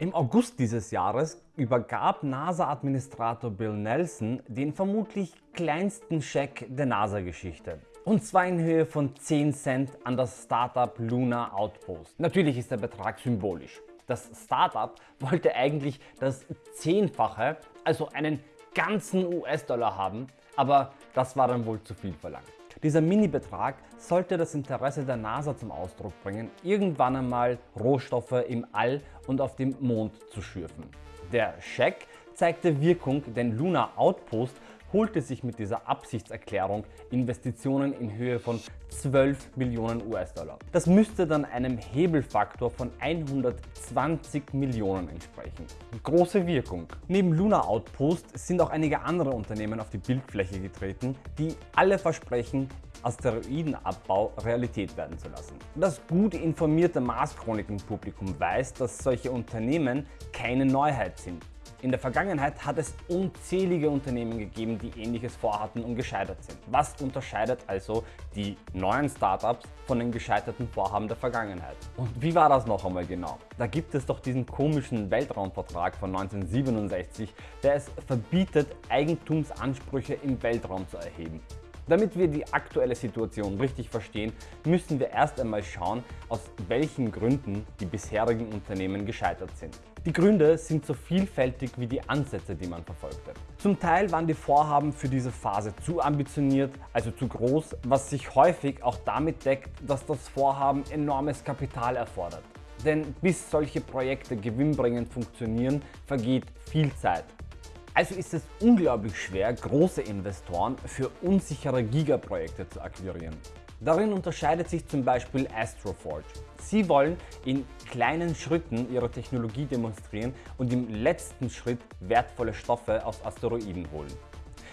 Im August dieses Jahres übergab NASA-Administrator Bill Nelson den vermutlich kleinsten Scheck der NASA-Geschichte. Und zwar in Höhe von 10 Cent an das Startup Luna Outpost. Natürlich ist der Betrag symbolisch. Das Startup wollte eigentlich das Zehnfache, also einen ganzen US-Dollar haben, aber das war dann wohl zu viel verlangt. Dieser Mini-Betrag sollte das Interesse der NASA zum Ausdruck bringen, irgendwann einmal Rohstoffe im All und auf dem Mond zu schürfen. Der Scheck zeigte Wirkung, denn Luna Outpost holte sich mit dieser Absichtserklärung Investitionen in Höhe von 12 Millionen US-Dollar. Das müsste dann einem Hebelfaktor von 120 Millionen entsprechen. Große Wirkung. Neben Luna Outpost sind auch einige andere Unternehmen auf die Bildfläche getreten, die alle versprechen, Asteroidenabbau Realität werden zu lassen. Das gut informierte Mars-Chroniken-Publikum weiß, dass solche Unternehmen keine Neuheit sind. In der Vergangenheit hat es unzählige Unternehmen gegeben, die ähnliches vorhatten und gescheitert sind. Was unterscheidet also die neuen Startups von den gescheiterten Vorhaben der Vergangenheit? Und wie war das noch einmal genau? Da gibt es doch diesen komischen Weltraumvertrag von 1967, der es verbietet, Eigentumsansprüche im Weltraum zu erheben. Damit wir die aktuelle Situation richtig verstehen, müssen wir erst einmal schauen, aus welchen Gründen die bisherigen Unternehmen gescheitert sind. Die Gründe sind so vielfältig wie die Ansätze, die man verfolgte. Zum Teil waren die Vorhaben für diese Phase zu ambitioniert, also zu groß, was sich häufig auch damit deckt, dass das Vorhaben enormes Kapital erfordert. Denn bis solche Projekte gewinnbringend funktionieren, vergeht viel Zeit. Also ist es unglaublich schwer, große Investoren für unsichere Gigaprojekte zu akquirieren. Darin unterscheidet sich zum Beispiel Astroforge. Sie wollen in kleinen Schritten ihre Technologie demonstrieren und im letzten Schritt wertvolle Stoffe aus Asteroiden holen.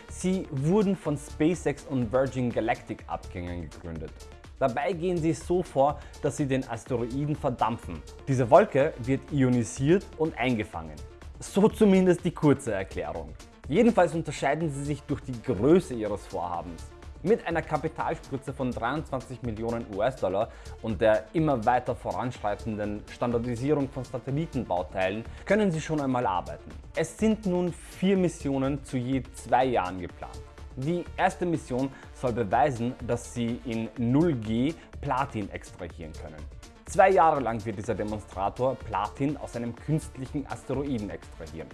Sie wurden von SpaceX und Virgin Galactic Abgängern gegründet. Dabei gehen sie so vor, dass sie den Asteroiden verdampfen. Diese Wolke wird ionisiert und eingefangen. So zumindest die kurze Erklärung. Jedenfalls unterscheiden sie sich durch die Größe ihres Vorhabens. Mit einer Kapitalspritze von 23 Millionen US-Dollar und der immer weiter voranschreitenden Standardisierung von Satellitenbauteilen können sie schon einmal arbeiten. Es sind nun vier Missionen zu je zwei Jahren geplant. Die erste Mission soll beweisen, dass sie in 0G Platin extrahieren können. Zwei Jahre lang wird dieser Demonstrator Platin aus einem künstlichen Asteroiden extrahieren.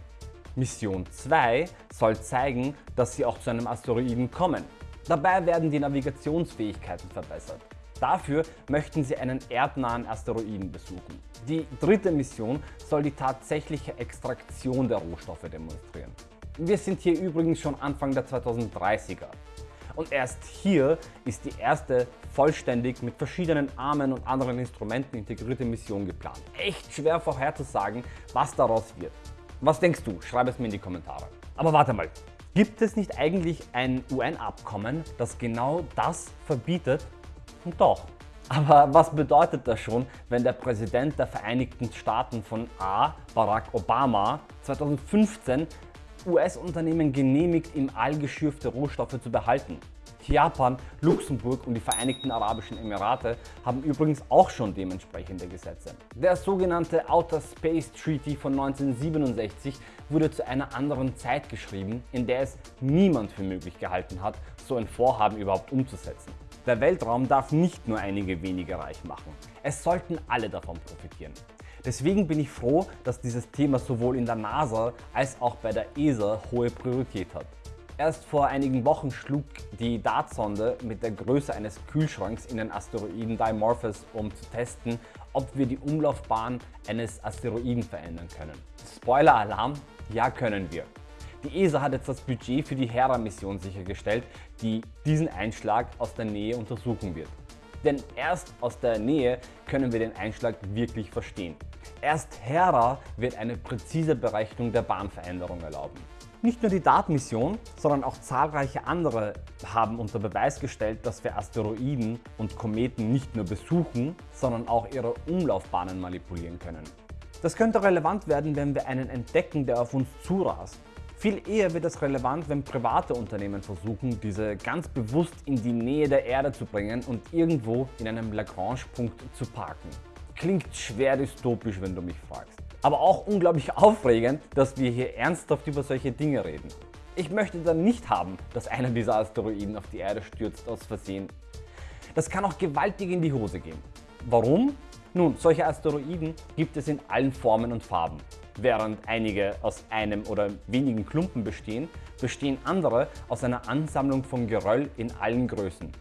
Mission 2 soll zeigen, dass sie auch zu einem Asteroiden kommen. Dabei werden die Navigationsfähigkeiten verbessert. Dafür möchten sie einen erdnahen Asteroiden besuchen. Die dritte Mission soll die tatsächliche Extraktion der Rohstoffe demonstrieren. Wir sind hier übrigens schon Anfang der 2030er. Und erst hier ist die erste vollständig mit verschiedenen Armen und anderen Instrumenten integrierte Mission geplant. Echt schwer vorherzusagen, was daraus wird. Was denkst du? Schreib es mir in die Kommentare. Aber warte mal, gibt es nicht eigentlich ein UN-Abkommen, das genau das verbietet? Und doch. Aber was bedeutet das schon, wenn der Präsident der Vereinigten Staaten von A, Barack Obama, 2015 US-Unternehmen genehmigt, im All geschürfte Rohstoffe zu behalten. Japan, Luxemburg und die Vereinigten Arabischen Emirate haben übrigens auch schon dementsprechende Gesetze. Der sogenannte Outer Space Treaty von 1967 wurde zu einer anderen Zeit geschrieben, in der es niemand für möglich gehalten hat, so ein Vorhaben überhaupt umzusetzen. Der Weltraum darf nicht nur einige wenige reich machen. Es sollten alle davon profitieren. Deswegen bin ich froh, dass dieses Thema sowohl in der NASA als auch bei der ESA hohe Priorität hat. Erst vor einigen Wochen schlug die Dartsonde mit der Größe eines Kühlschranks in den Asteroiden Dimorphos, um zu testen, ob wir die Umlaufbahn eines Asteroiden verändern können. Spoiler-Alarm, ja können wir. Die ESA hat jetzt das Budget für die Hera-Mission sichergestellt, die diesen Einschlag aus der Nähe untersuchen wird. Denn erst aus der Nähe können wir den Einschlag wirklich verstehen. Erst Hera wird eine präzise Berechnung der Bahnveränderung erlauben. Nicht nur die DART-Mission, sondern auch zahlreiche andere haben unter Beweis gestellt, dass wir Asteroiden und Kometen nicht nur besuchen, sondern auch ihre Umlaufbahnen manipulieren können. Das könnte relevant werden, wenn wir einen entdecken, der auf uns zurast. Viel eher wird es relevant, wenn private Unternehmen versuchen, diese ganz bewusst in die Nähe der Erde zu bringen und irgendwo in einem Lagrange-Punkt zu parken. Klingt schwer dystopisch, wenn du mich fragst. Aber auch unglaublich aufregend, dass wir hier ernsthaft über solche Dinge reden. Ich möchte dann nicht haben, dass einer dieser Asteroiden auf die Erde stürzt aus Versehen. Das kann auch gewaltig in die Hose gehen. Warum? Nun, solche Asteroiden gibt es in allen Formen und Farben. Während einige aus einem oder wenigen Klumpen bestehen, bestehen andere aus einer Ansammlung von Geröll in allen Größen.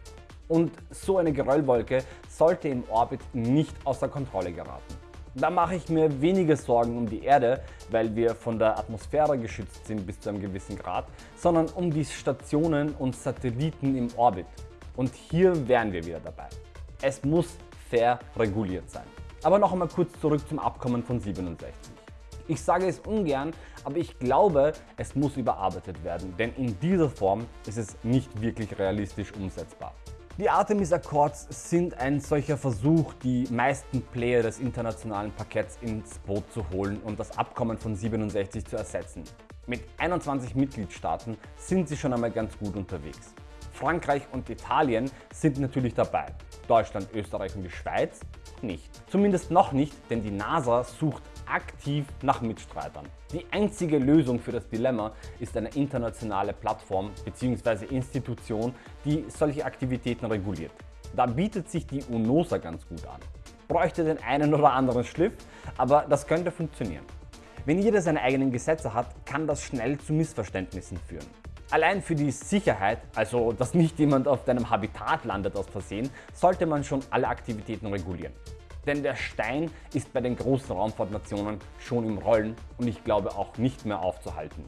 Und so eine Geröllwolke sollte im Orbit nicht außer Kontrolle geraten. Da mache ich mir weniger Sorgen um die Erde, weil wir von der Atmosphäre geschützt sind bis zu einem gewissen Grad, sondern um die Stationen und Satelliten im Orbit. Und hier wären wir wieder dabei. Es muss fair reguliert sein. Aber noch einmal kurz zurück zum Abkommen von 67. Ich sage es ungern, aber ich glaube, es muss überarbeitet werden, denn in dieser Form ist es nicht wirklich realistisch umsetzbar. Die Artemis Accords sind ein solcher Versuch, die meisten Player des internationalen Parketts ins Boot zu holen und das Abkommen von 67 zu ersetzen. Mit 21 Mitgliedstaaten sind sie schon einmal ganz gut unterwegs. Frankreich und Italien sind natürlich dabei, Deutschland, Österreich und die Schweiz nicht. Zumindest noch nicht, denn die NASA sucht aktiv nach Mitstreitern. Die einzige Lösung für das Dilemma ist eine internationale Plattform bzw. Institution, die solche Aktivitäten reguliert. Da bietet sich die UNOSA ganz gut an. Bräuchte den einen oder anderen Schliff, aber das könnte funktionieren. Wenn jeder seine eigenen Gesetze hat, kann das schnell zu Missverständnissen führen. Allein für die Sicherheit, also dass nicht jemand auf deinem Habitat landet aus Versehen, sollte man schon alle Aktivitäten regulieren. Denn der Stein ist bei den großen Raumfahrtnationen schon im Rollen und ich glaube auch nicht mehr aufzuhalten.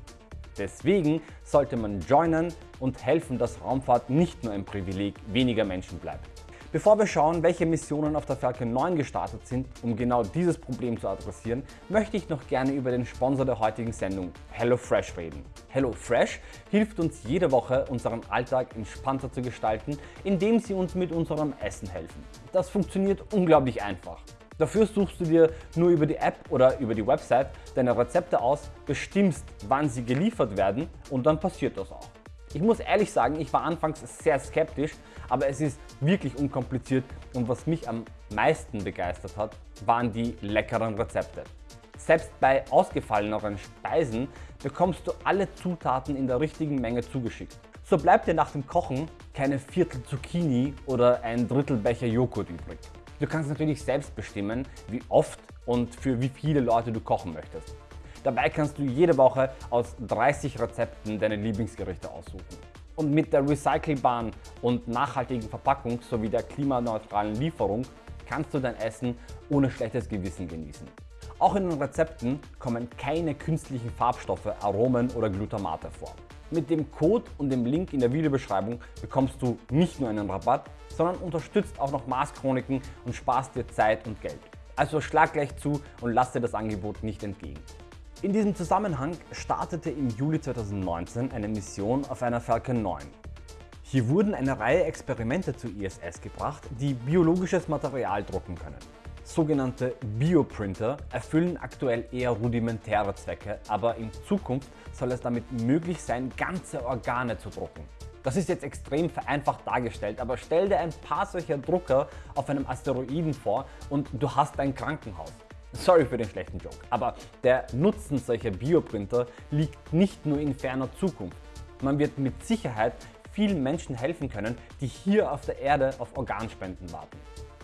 Deswegen sollte man joinen und helfen, dass Raumfahrt nicht nur ein Privileg weniger Menschen bleibt. Bevor wir schauen, welche Missionen auf der Falcon 9 gestartet sind, um genau dieses Problem zu adressieren, möchte ich noch gerne über den Sponsor der heutigen Sendung, HelloFresh, reden. HelloFresh hilft uns jede Woche, unseren Alltag entspannter zu gestalten, indem sie uns mit unserem Essen helfen. Das funktioniert unglaublich einfach. Dafür suchst du dir nur über die App oder über die Website deine Rezepte aus, bestimmst wann sie geliefert werden und dann passiert das auch. Ich muss ehrlich sagen, ich war anfangs sehr skeptisch, aber es ist wirklich unkompliziert und was mich am meisten begeistert hat, waren die leckeren Rezepte. Selbst bei ausgefalleneren Speisen bekommst du alle Zutaten in der richtigen Menge zugeschickt. So bleibt dir nach dem Kochen keine Viertel Zucchini oder ein Drittel Becher Joghurt übrig. Du kannst natürlich selbst bestimmen, wie oft und für wie viele Leute du kochen möchtest. Dabei kannst du jede Woche aus 30 Rezepten deine Lieblingsgerichte aussuchen. Und mit der recycelbaren und nachhaltigen Verpackung sowie der klimaneutralen Lieferung kannst du dein Essen ohne schlechtes Gewissen genießen. Auch in den Rezepten kommen keine künstlichen Farbstoffe, Aromen oder Glutamate vor. Mit dem Code und dem Link in der Videobeschreibung bekommst du nicht nur einen Rabatt, sondern unterstützt auch noch Mars und sparst dir Zeit und Geld. Also schlag gleich zu und lass dir das Angebot nicht entgegen. In diesem Zusammenhang startete im Juli 2019 eine Mission auf einer Falcon 9. Hier wurden eine Reihe Experimente zur ISS gebracht, die biologisches Material drucken können. Sogenannte Bioprinter erfüllen aktuell eher rudimentäre Zwecke, aber in Zukunft soll es damit möglich sein, ganze Organe zu drucken. Das ist jetzt extrem vereinfacht dargestellt, aber stell dir ein paar solcher Drucker auf einem Asteroiden vor und du hast ein Krankenhaus. Sorry für den schlechten Joke, aber der Nutzen solcher Bioprinter liegt nicht nur in ferner Zukunft. Man wird mit Sicherheit vielen Menschen helfen können, die hier auf der Erde auf Organspenden warten.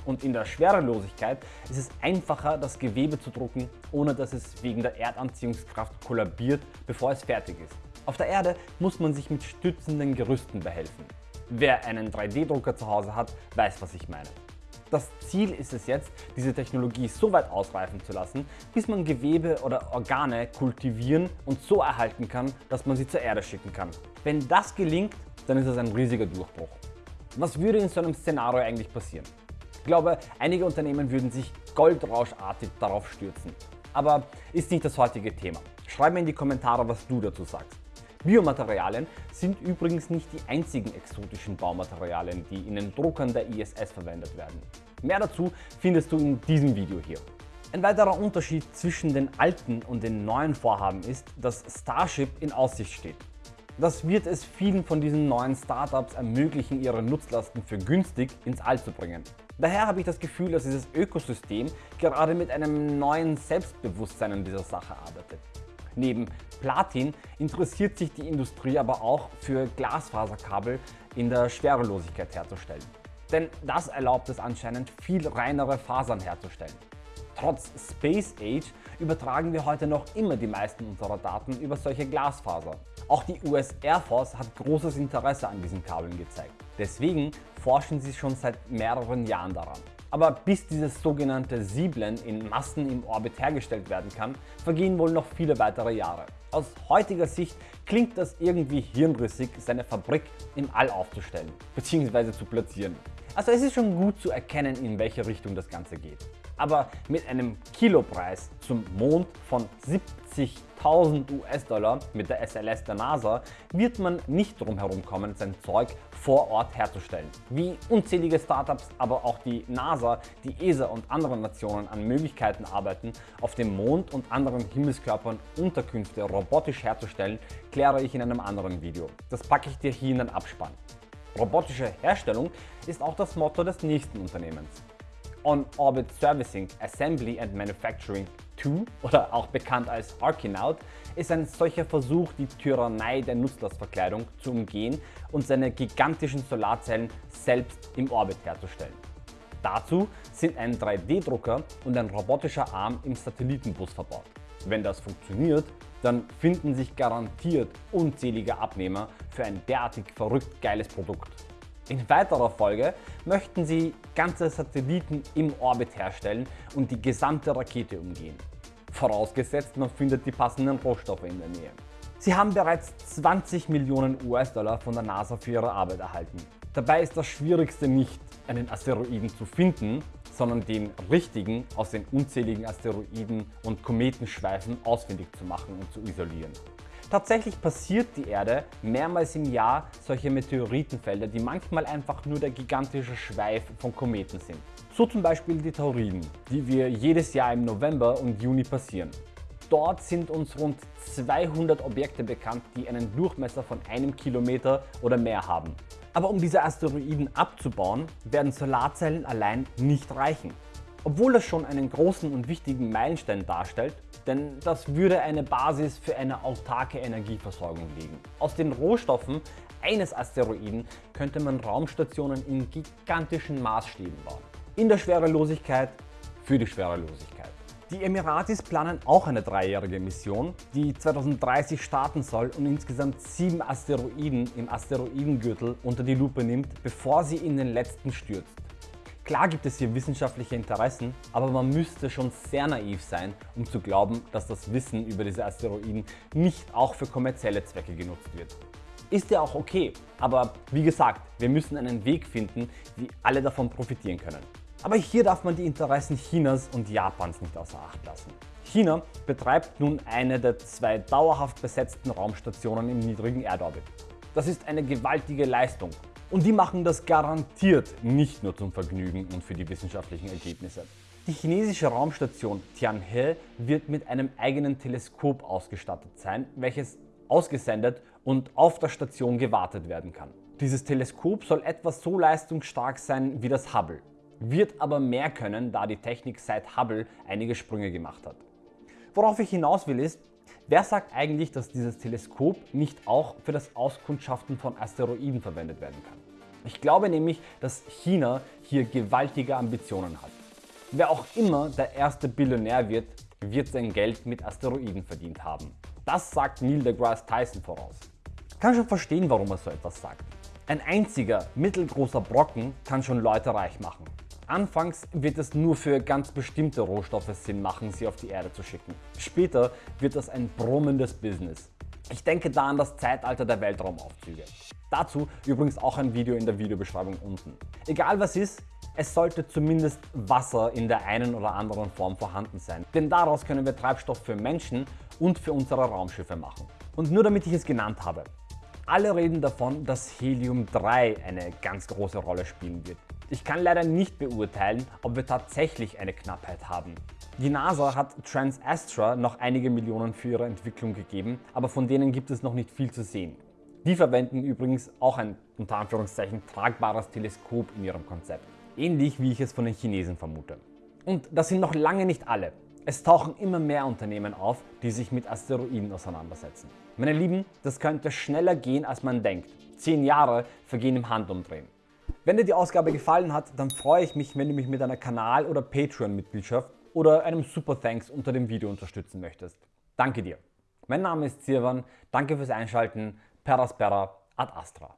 Und in der Schwerelosigkeit ist es einfacher, das Gewebe zu drucken, ohne dass es wegen der Erdanziehungskraft kollabiert, bevor es fertig ist. Auf der Erde muss man sich mit stützenden Gerüsten behelfen. Wer einen 3D-Drucker zu Hause hat, weiß, was ich meine. Das Ziel ist es jetzt, diese Technologie so weit ausreifen zu lassen, bis man Gewebe oder Organe kultivieren und so erhalten kann, dass man sie zur Erde schicken kann. Wenn das gelingt, dann ist es ein riesiger Durchbruch. Was würde in so einem Szenario eigentlich passieren? Ich glaube, einige Unternehmen würden sich goldrauschartig darauf stürzen. Aber ist nicht das heutige Thema. Schreib mir in die Kommentare, was du dazu sagst. Biomaterialien sind übrigens nicht die einzigen exotischen Baumaterialien, die in den Druckern der ISS verwendet werden. Mehr dazu findest du in diesem Video hier. Ein weiterer Unterschied zwischen den alten und den neuen Vorhaben ist, dass Starship in Aussicht steht. Das wird es vielen von diesen neuen Startups ermöglichen, ihre Nutzlasten für günstig ins All zu bringen. Daher habe ich das Gefühl, dass dieses Ökosystem gerade mit einem neuen Selbstbewusstsein an dieser Sache arbeitet. Neben Platin interessiert sich die Industrie aber auch für Glasfaserkabel in der Schwerelosigkeit herzustellen. Denn das erlaubt es anscheinend viel reinere Fasern herzustellen. Trotz Space Age übertragen wir heute noch immer die meisten unserer Daten über solche Glasfaser. Auch die US Air Force hat großes Interesse an diesen Kabeln gezeigt. Deswegen forschen sie schon seit mehreren Jahren daran. Aber bis dieses sogenannte Sieblen in Massen im Orbit hergestellt werden kann, vergehen wohl noch viele weitere Jahre. Aus heutiger Sicht klingt das irgendwie hirnrissig, seine Fabrik im All aufzustellen bzw. zu platzieren. Also es ist schon gut zu erkennen, in welche Richtung das Ganze geht. Aber mit einem Kilopreis zum Mond von 70.000 US-Dollar mit der SLS der NASA wird man nicht drum herum kommen, sein Zeug vor Ort herzustellen. Wie unzählige Startups, aber auch die NASA, die ESA und andere Nationen an Möglichkeiten arbeiten, auf dem Mond und anderen Himmelskörpern Unterkünfte robotisch herzustellen, kläre ich in einem anderen Video. Das packe ich dir hier in den Abspann. Robotische Herstellung ist auch das Motto des nächsten Unternehmens. On-Orbit Servicing, Assembly and Manufacturing 2 oder auch bekannt als Arkinaut ist ein solcher Versuch, die Tyrannei der Nutzlastverkleidung zu umgehen und seine gigantischen Solarzellen selbst im Orbit herzustellen. Dazu sind ein 3D-Drucker und ein robotischer Arm im Satellitenbus verbaut. Wenn das funktioniert, dann finden sich garantiert unzählige Abnehmer für ein derartig verrückt geiles Produkt. In weiterer Folge möchten sie ganze Satelliten im Orbit herstellen und die gesamte Rakete umgehen. Vorausgesetzt, man findet die passenden Rohstoffe in der Nähe. Sie haben bereits 20 Millionen US-Dollar von der NASA für ihre Arbeit erhalten. Dabei ist das Schwierigste nicht, einen Asteroiden zu finden, sondern den richtigen aus den unzähligen Asteroiden und Kometenschweifen ausfindig zu machen und zu isolieren. Tatsächlich passiert die Erde mehrmals im Jahr solche Meteoritenfelder, die manchmal einfach nur der gigantische Schweif von Kometen sind. So zum Beispiel die Tauriden, die wir jedes Jahr im November und Juni passieren. Dort sind uns rund 200 Objekte bekannt, die einen Durchmesser von einem Kilometer oder mehr haben. Aber um diese Asteroiden abzubauen, werden Solarzellen allein nicht reichen. Obwohl das schon einen großen und wichtigen Meilenstein darstellt, denn das würde eine Basis für eine autarke Energieversorgung legen. Aus den Rohstoffen eines Asteroiden könnte man Raumstationen in gigantischen Maßstäben bauen. In der Schwerelosigkeit für die Schwerelosigkeit. Die Emiratis planen auch eine dreijährige Mission, die 2030 starten soll und insgesamt sieben Asteroiden im Asteroidengürtel unter die Lupe nimmt, bevor sie in den letzten stürzt. Klar gibt es hier wissenschaftliche Interessen, aber man müsste schon sehr naiv sein, um zu glauben, dass das Wissen über diese Asteroiden nicht auch für kommerzielle Zwecke genutzt wird. Ist ja auch okay, aber wie gesagt, wir müssen einen Weg finden, wie alle davon profitieren können. Aber hier darf man die Interessen Chinas und Japans nicht außer Acht lassen. China betreibt nun eine der zwei dauerhaft besetzten Raumstationen im niedrigen Erdorbit. Das ist eine gewaltige Leistung und die machen das garantiert nicht nur zum Vergnügen und für die wissenschaftlichen Ergebnisse. Die chinesische Raumstation Tianhe wird mit einem eigenen Teleskop ausgestattet sein, welches ausgesendet und auf der Station gewartet werden kann. Dieses Teleskop soll etwa so leistungsstark sein wie das Hubble, wird aber mehr können, da die Technik seit Hubble einige Sprünge gemacht hat. Worauf ich hinaus will ist, Wer sagt eigentlich, dass dieses Teleskop nicht auch für das Auskundschaften von Asteroiden verwendet werden kann? Ich glaube nämlich, dass China hier gewaltige Ambitionen hat. Wer auch immer der erste Billionär wird, wird sein Geld mit Asteroiden verdient haben. Das sagt Neil deGrasse Tyson voraus. Kann schon verstehen, warum er so etwas sagt. Ein einziger mittelgroßer Brocken kann schon Leute reich machen. Anfangs wird es nur für ganz bestimmte Rohstoffe Sinn machen, sie auf die Erde zu schicken. Später wird das ein brummendes Business. Ich denke da an das Zeitalter der Weltraumaufzüge. Dazu übrigens auch ein Video in der Videobeschreibung unten. Egal was ist, es sollte zumindest Wasser in der einen oder anderen Form vorhanden sein, denn daraus können wir Treibstoff für Menschen und für unsere Raumschiffe machen. Und nur damit ich es genannt habe, alle reden davon, dass Helium-3 eine ganz große Rolle spielen wird. Ich kann leider nicht beurteilen, ob wir tatsächlich eine Knappheit haben. Die NASA hat TransAstra noch einige Millionen für ihre Entwicklung gegeben, aber von denen gibt es noch nicht viel zu sehen. Die verwenden übrigens auch ein unter Anführungszeichen tragbares Teleskop in ihrem Konzept. ähnlich wie ich es von den Chinesen vermute. Und das sind noch lange nicht alle. Es tauchen immer mehr Unternehmen auf, die sich mit Asteroiden auseinandersetzen. Meine Lieben, das könnte schneller gehen als man denkt. 10 Jahre vergehen im Handumdrehen. Wenn dir die Ausgabe gefallen hat, dann freue ich mich, wenn du mich mit einer Kanal- oder Patreon-Mitgliedschaft oder einem Super Thanks unter dem Video unterstützen möchtest. Danke dir. Mein Name ist Sirwan, danke fürs Einschalten, Peraspera ad Astra.